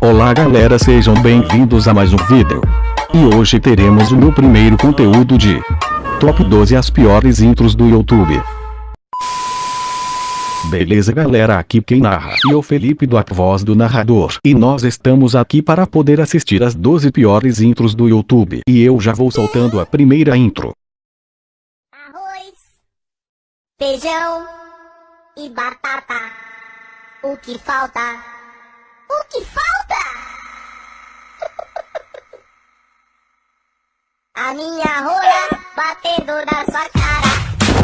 Olá galera sejam bem-vindos a mais um vídeo. E hoje teremos o meu primeiro conteúdo de Top 12 as piores intros do YouTube. Beleza galera aqui quem narra e o Felipe do A Voz do Narrador e nós estamos aqui para poder assistir as 12 piores intros do YouTube e eu já vou soltando a primeira intro. Arroz, feijão e batata. O que falta? O que falta? A minha rola batendo na sua cara,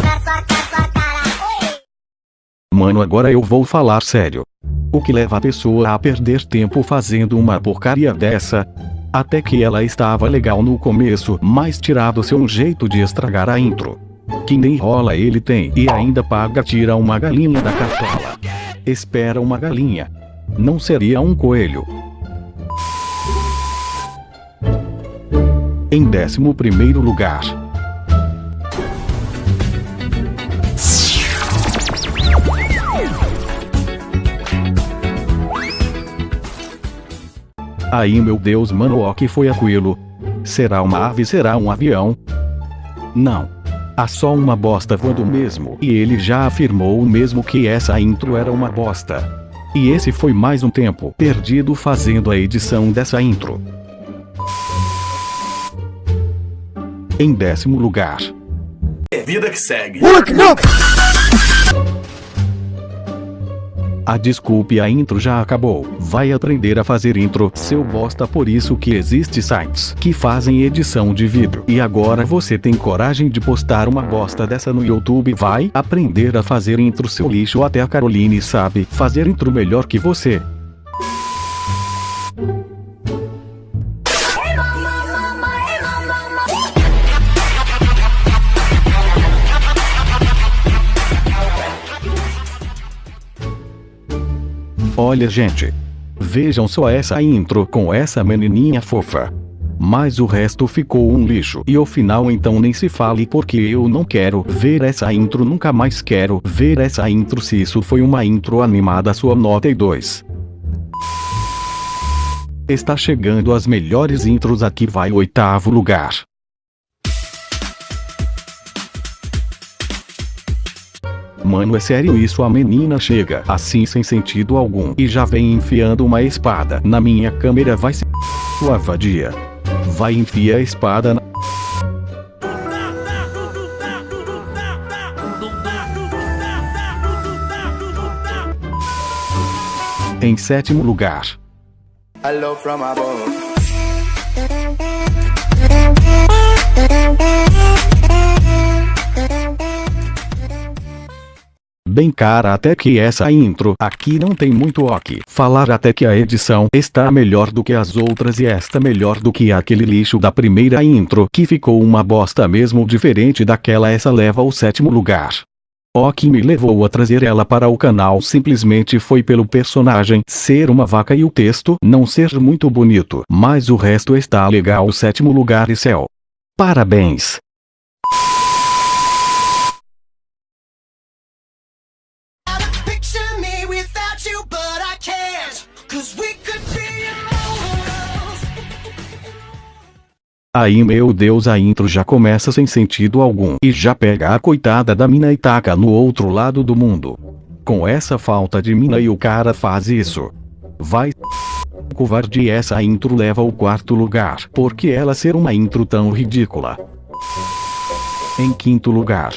na sua cara, sua cara. Oi! Mano agora eu vou falar sério. O que leva a pessoa a perder tempo fazendo uma porcaria dessa? Até que ela estava legal no começo, mas tirado seu jeito de estragar a intro. Que nem rola ele tem e ainda paga tira uma galinha da cartola. Espera uma galinha. Não seria um coelho. Em décimo primeiro lugar. Aí meu Deus mano o que foi aquilo? Será uma ave será um avião? Não. Há só uma bosta voando mesmo e ele já afirmou mesmo que essa intro era uma bosta. E esse foi mais um tempo perdido fazendo a edição dessa intro. Em décimo lugar. Vida que segue. A desculpe a intro já acabou. Vai aprender a fazer intro, seu bosta por isso que existe sites que fazem edição de vídeo. E agora você tem coragem de postar uma bosta dessa no YouTube vai aprender a fazer intro seu lixo até a Caroline sabe fazer intro melhor que você. Olha gente. Vejam só essa intro com essa menininha fofa. Mas o resto ficou um lixo e o final então nem se fale porque eu não quero ver essa intro nunca mais quero ver essa intro se isso foi uma intro animada sua nota é 2. Está chegando as melhores intros aqui vai oitavo lugar. Mano é sério isso a menina chega assim sem sentido algum e já vem enfiando uma espada na minha câmera vai se sua vadia. Vai enfiar a espada na Em sétimo lugar. Hello from above. Bem cara até que essa intro aqui não tem muito o que falar até que a edição está melhor do que as outras e esta melhor do que aquele lixo da primeira intro que ficou uma bosta mesmo diferente daquela essa leva ao sétimo lugar. O que me levou a trazer ela para o canal simplesmente foi pelo personagem ser uma vaca e o texto não ser muito bonito, mas o resto está legal. O sétimo lugar e céu. Parabéns! Aí meu Deus a intro já começa sem sentido algum e já pega a coitada da mina e taca no outro lado do mundo. Com essa falta de mina e o cara faz isso. Vai covarde essa intro leva ao quarto lugar porque ela ser uma intro tão ridícula. Em quinto lugar.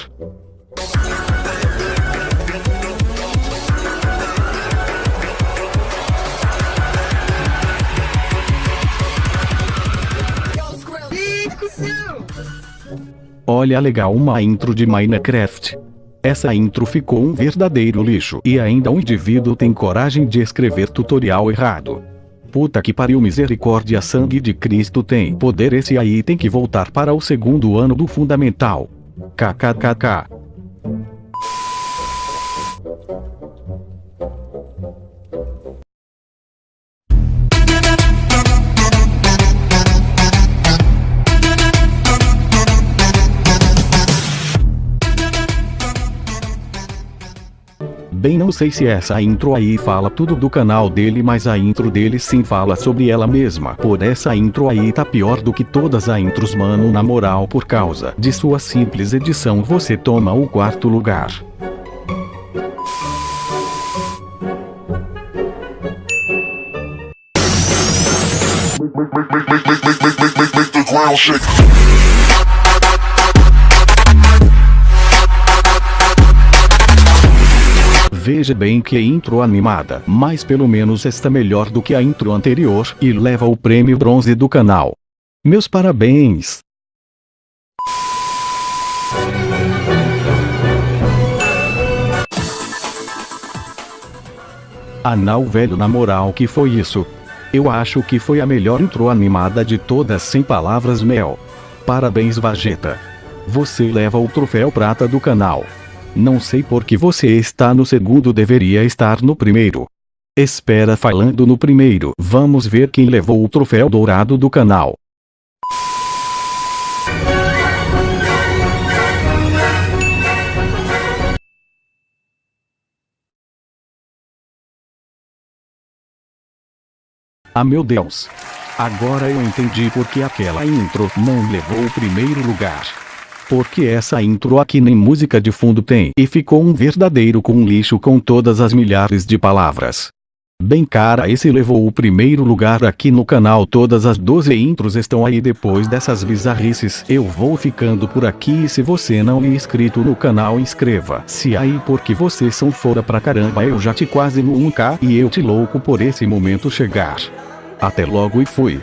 Olha legal uma intro de Minecraft. Essa intro ficou um verdadeiro lixo e ainda um indivíduo tem coragem de escrever tutorial errado. Puta que pariu misericórdia sangue de Cristo tem poder esse aí tem que voltar para o segundo ano do fundamental. KKKK. Bem não sei se essa intro aí fala tudo do canal dele mas a intro dele sim fala sobre ela mesma. Por essa intro aí tá pior do que todas as intros mano na moral por causa de sua simples edição você toma o quarto lugar. make, make, make, make, make, make, make, make, the ground shake. Veja bem que intro animada, mas pelo menos está melhor do que a intro anterior e leva o prêmio bronze do canal. Meus parabéns! Anal velho na moral que foi isso? Eu acho que foi a melhor intro animada de todas sem palavras mel. Parabéns Vegeta. Você leva o troféu prata do canal. Não sei por que você está no segundo deveria estar no primeiro. Espera falando no primeiro. Vamos ver quem levou o troféu dourado do canal. Ah meu Deus. Agora eu entendi porque aquela intro não levou o primeiro lugar. Porque essa intro aqui nem música de fundo tem e ficou um verdadeiro com lixo com todas as milhares de palavras. Bem cara esse levou o primeiro lugar aqui no canal todas as 12 intros estão aí depois dessas bizarrices eu vou ficando por aqui e se você não é inscrito no canal inscreva-se aí porque vocês são fora pra caramba eu já te quase no 1k e eu te louco por esse momento chegar. Até logo e fui.